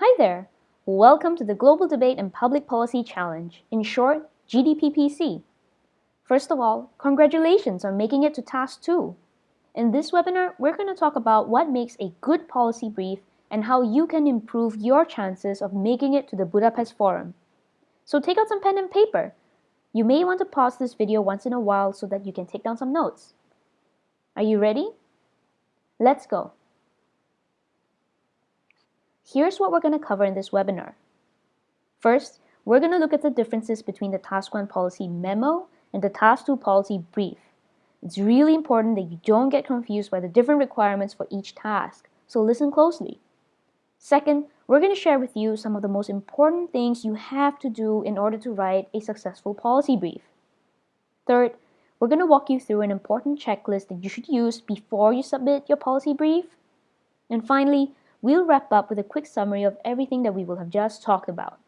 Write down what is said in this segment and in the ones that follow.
Hi there! Welcome to the Global Debate and Public Policy Challenge, in short, GDPPC. First of all, congratulations on making it to Task 2. In this webinar, we're going to talk about what makes a good policy brief and how you can improve your chances of making it to the Budapest Forum. So take out some pen and paper. You may want to pause this video once in a while so that you can take down some notes. Are you ready? Let's go. Here's what we're going to cover in this webinar. First, we're going to look at the differences between the Task 1 policy memo and the Task 2 policy brief. It's really important that you don't get confused by the different requirements for each task, so listen closely. Second, we're going to share with you some of the most important things you have to do in order to write a successful policy brief. Third, we're going to walk you through an important checklist that you should use before you submit your policy brief. And finally, we'll wrap up with a quick summary of everything that we will have just talked about.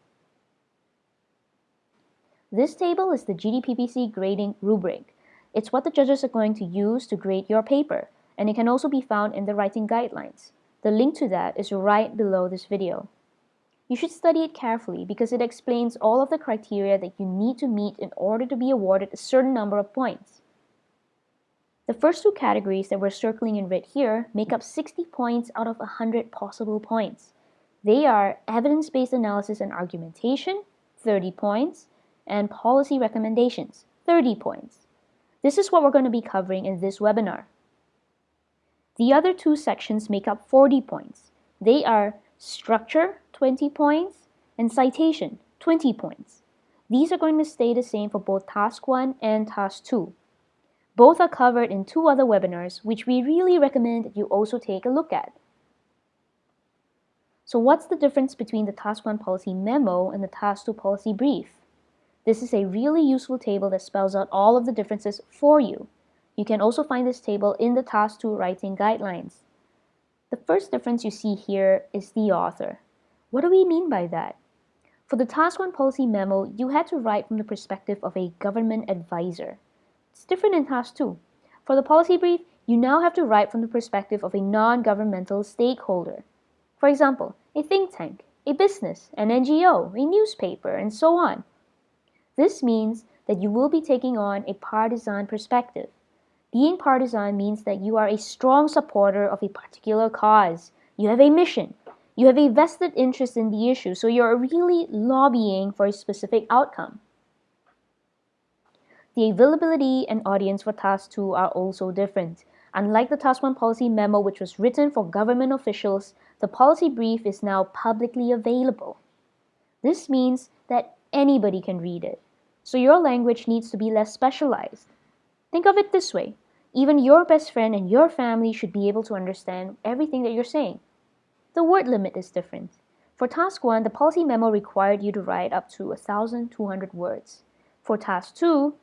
This table is the GDPPC grading rubric. It's what the judges are going to use to grade your paper, and it can also be found in the writing guidelines. The link to that is right below this video. You should study it carefully because it explains all of the criteria that you need to meet in order to be awarded a certain number of points. The first two categories that we're circling in red here make up 60 points out of 100 possible points. They are evidence-based analysis and argumentation, 30 points, and policy recommendations, 30 points. This is what we're going to be covering in this webinar. The other two sections make up 40 points. They are structure, 20 points, and citation, 20 points. These are going to stay the same for both Task 1 and Task 2. Both are covered in two other webinars, which we really recommend that you also take a look at. So what's the difference between the Task 1 policy memo and the Task 2 policy brief? This is a really useful table that spells out all of the differences for you. You can also find this table in the Task 2 writing guidelines. The first difference you see here is the author. What do we mean by that? For the Task 1 policy memo, you had to write from the perspective of a government advisor. It's different in Task 2. For the policy brief, you now have to write from the perspective of a non-governmental stakeholder. For example, a think tank, a business, an NGO, a newspaper, and so on. This means that you will be taking on a partisan perspective. Being partisan means that you are a strong supporter of a particular cause. You have a mission. You have a vested interest in the issue, so you're really lobbying for a specific outcome. The availability and audience for Task 2 are also different. Unlike the Task 1 policy memo, which was written for government officials, the policy brief is now publicly available. This means that anybody can read it, so your language needs to be less specialized. Think of it this way even your best friend and your family should be able to understand everything that you're saying. The word limit is different. For Task 1, the policy memo required you to write up to 1,200 words. For Task 2,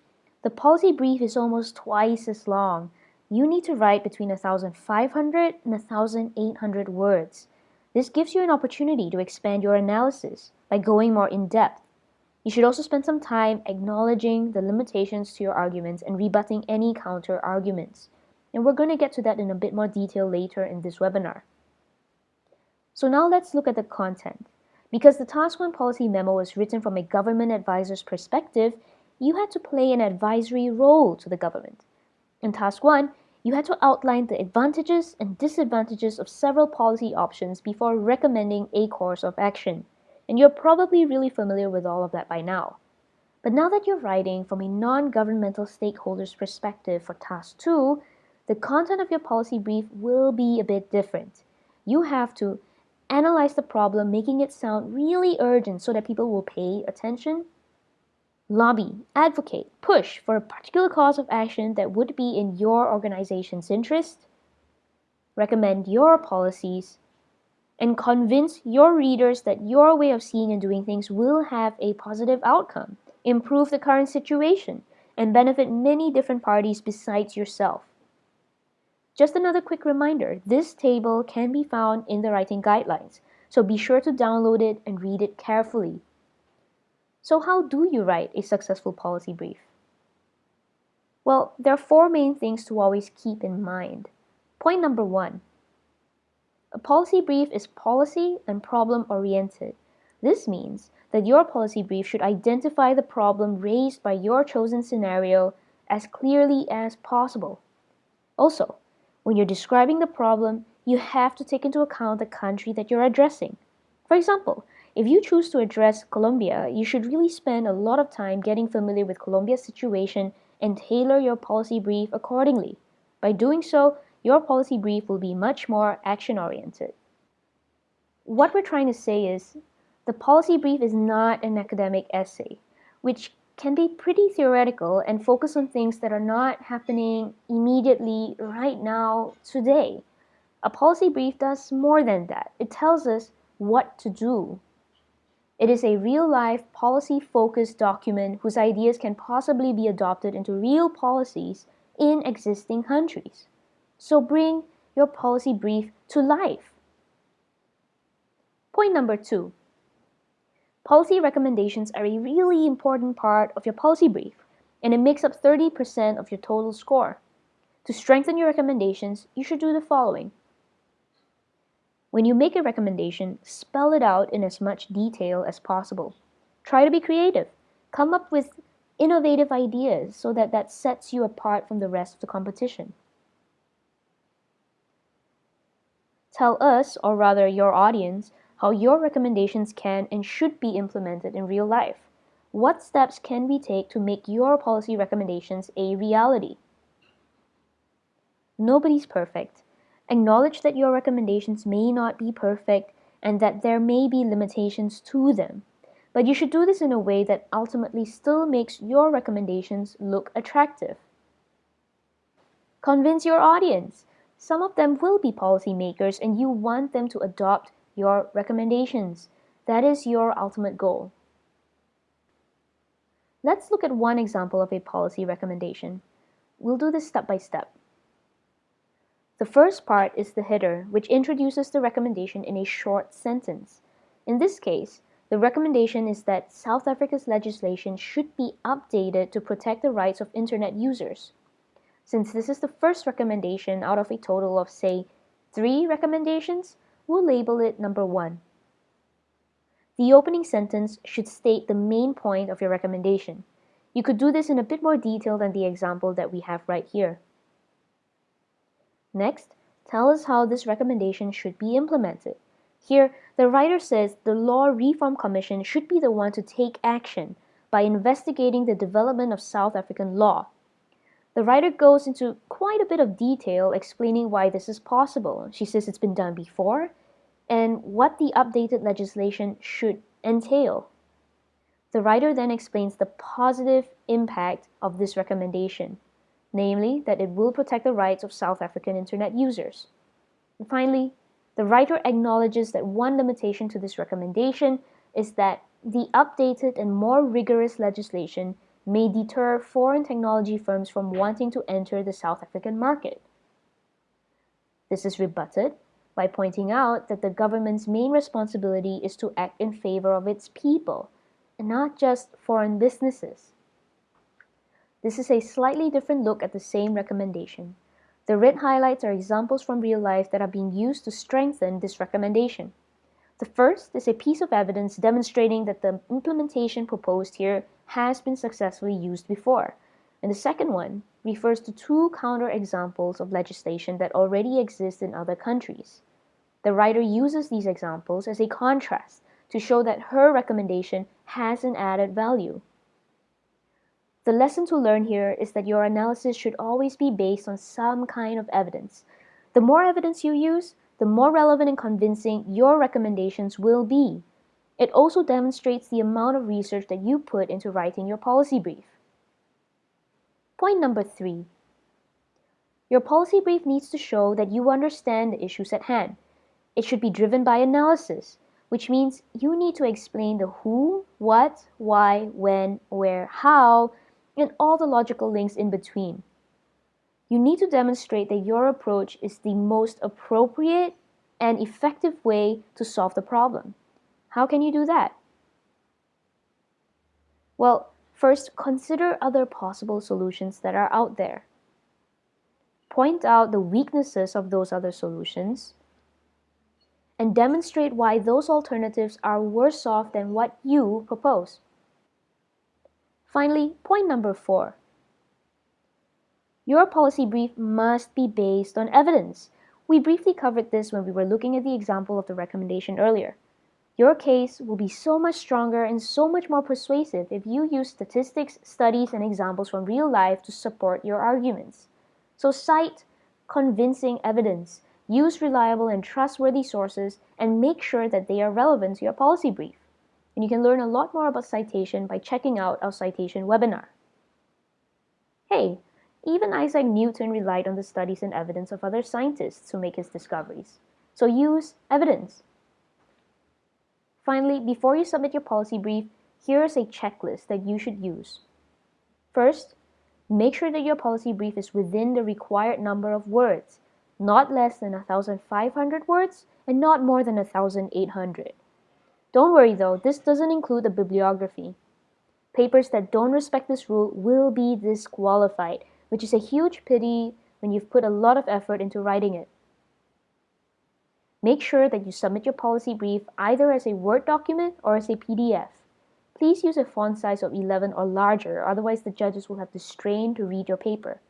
the policy brief is almost twice as long. You need to write between 1,500 and 1,800 words. This gives you an opportunity to expand your analysis by going more in depth. You should also spend some time acknowledging the limitations to your arguments and rebutting any counter arguments. And we're going to get to that in a bit more detail later in this webinar. So now let's look at the content. Because the Task 1 policy memo was written from a government advisor's perspective, you had to play an advisory role to the government. In Task 1, you had to outline the advantages and disadvantages of several policy options before recommending a course of action. And you're probably really familiar with all of that by now. But now that you're writing from a non-governmental stakeholder's perspective for Task 2, the content of your policy brief will be a bit different. You have to analyze the problem, making it sound really urgent so that people will pay attention lobby, advocate, push for a particular cause of action that would be in your organization's interest, recommend your policies, and convince your readers that your way of seeing and doing things will have a positive outcome, improve the current situation, and benefit many different parties besides yourself. Just another quick reminder, this table can be found in the writing guidelines, so be sure to download it and read it carefully. So how do you write a successful policy brief? Well, there are four main things to always keep in mind. Point number one, A policy brief is policy and problem oriented. This means that your policy brief should identify the problem raised by your chosen scenario as clearly as possible. Also, when you're describing the problem, you have to take into account the country that you're addressing. For example, if you choose to address Colombia, you should really spend a lot of time getting familiar with Colombia's situation and tailor your policy brief accordingly. By doing so, your policy brief will be much more action oriented. What we're trying to say is the policy brief is not an academic essay, which can be pretty theoretical and focus on things that are not happening immediately right now today. A policy brief does more than that. It tells us what to do it is a real-life, policy-focused document whose ideas can possibly be adopted into real policies in existing countries. So bring your policy brief to life. Point number two. Policy recommendations are a really important part of your policy brief, and it makes up 30% of your total score. To strengthen your recommendations, you should do the following. When you make a recommendation, spell it out in as much detail as possible. Try to be creative. Come up with innovative ideas so that that sets you apart from the rest of the competition. Tell us, or rather your audience, how your recommendations can and should be implemented in real life. What steps can we take to make your policy recommendations a reality? Nobody's perfect. Acknowledge that your recommendations may not be perfect and that there may be limitations to them. But you should do this in a way that ultimately still makes your recommendations look attractive. Convince your audience. Some of them will be policymakers and you want them to adopt your recommendations. That is your ultimate goal. Let's look at one example of a policy recommendation. We'll do this step by step. The first part is the header, which introduces the recommendation in a short sentence. In this case, the recommendation is that South Africa's legislation should be updated to protect the rights of Internet users. Since this is the first recommendation out of a total of, say, three recommendations, we'll label it number one. The opening sentence should state the main point of your recommendation. You could do this in a bit more detail than the example that we have right here. Next, tell us how this recommendation should be implemented. Here, the writer says the Law Reform Commission should be the one to take action by investigating the development of South African law. The writer goes into quite a bit of detail explaining why this is possible. She says it's been done before and what the updated legislation should entail. The writer then explains the positive impact of this recommendation namely that it will protect the rights of South African Internet users. And finally, the writer acknowledges that one limitation to this recommendation is that the updated and more rigorous legislation may deter foreign technology firms from wanting to enter the South African market. This is rebutted by pointing out that the government's main responsibility is to act in favor of its people and not just foreign businesses. This is a slightly different look at the same recommendation. The red highlights are examples from real life that are being used to strengthen this recommendation. The first is a piece of evidence demonstrating that the implementation proposed here has been successfully used before. And the second one refers to two counter examples of legislation that already exist in other countries. The writer uses these examples as a contrast to show that her recommendation has an added value. The lesson to learn here is that your analysis should always be based on some kind of evidence. The more evidence you use, the more relevant and convincing your recommendations will be. It also demonstrates the amount of research that you put into writing your policy brief. Point number three. Your policy brief needs to show that you understand the issues at hand. It should be driven by analysis, which means you need to explain the who, what, why, when, where, how, and all the logical links in between. You need to demonstrate that your approach is the most appropriate and effective way to solve the problem. How can you do that? Well, first, consider other possible solutions that are out there. Point out the weaknesses of those other solutions. and demonstrate why those alternatives are worse off than what you propose. Finally, point number four. Your policy brief must be based on evidence. We briefly covered this when we were looking at the example of the recommendation earlier. Your case will be so much stronger and so much more persuasive if you use statistics, studies, and examples from real life to support your arguments. So cite convincing evidence, use reliable and trustworthy sources, and make sure that they are relevant to your policy brief. And you can learn a lot more about citation by checking out our citation webinar. Hey, even Isaac Newton relied on the studies and evidence of other scientists to make his discoveries. So use evidence. Finally, before you submit your policy brief, here is a checklist that you should use. First, make sure that your policy brief is within the required number of words, not less than 1,500 words and not more than 1,800. Don't worry though, this doesn't include the bibliography. Papers that don't respect this rule will be disqualified, which is a huge pity when you've put a lot of effort into writing it. Make sure that you submit your policy brief either as a Word document or as a PDF. Please use a font size of 11 or larger, otherwise the judges will have to strain to read your paper.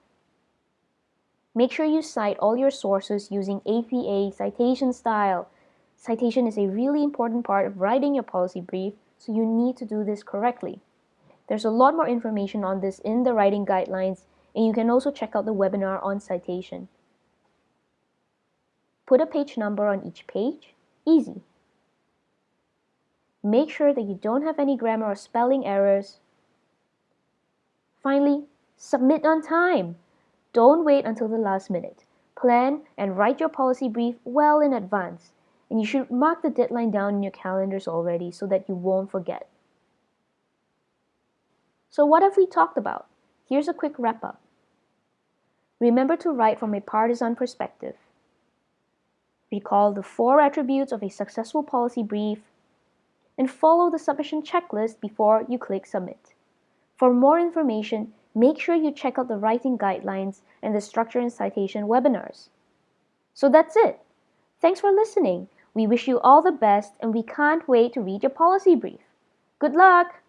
Make sure you cite all your sources using APA citation style. Citation is a really important part of writing your policy brief, so you need to do this correctly. There's a lot more information on this in the writing guidelines, and you can also check out the webinar on citation. Put a page number on each page. Easy. Make sure that you don't have any grammar or spelling errors. Finally, submit on time. Don't wait until the last minute. Plan and write your policy brief well in advance. And you should mark the deadline down in your calendars already so that you won't forget. So what have we talked about? Here's a quick wrap up. Remember to write from a partisan perspective. Recall the four attributes of a successful policy brief and follow the submission checklist before you click submit. For more information, make sure you check out the writing guidelines and the structure and citation webinars. So that's it. Thanks for listening. We wish you all the best and we can't wait to read your policy brief. Good luck!